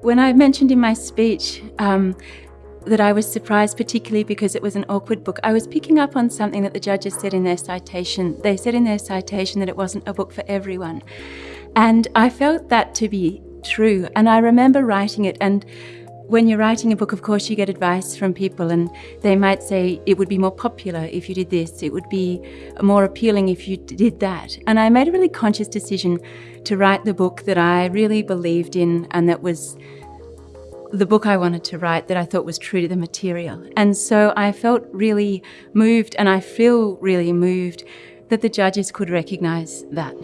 When I mentioned in my speech um, that I was surprised, particularly because it was an awkward book, I was picking up on something that the judges said in their citation. They said in their citation that it wasn't a book for everyone. And I felt that to be true. And I remember writing it and when you're writing a book, of course, you get advice from people, and they might say it would be more popular if you did this, it would be more appealing if you did that. And I made a really conscious decision to write the book that I really believed in and that was the book I wanted to write that I thought was true to the material. And so I felt really moved, and I feel really moved that the judges could recognise that.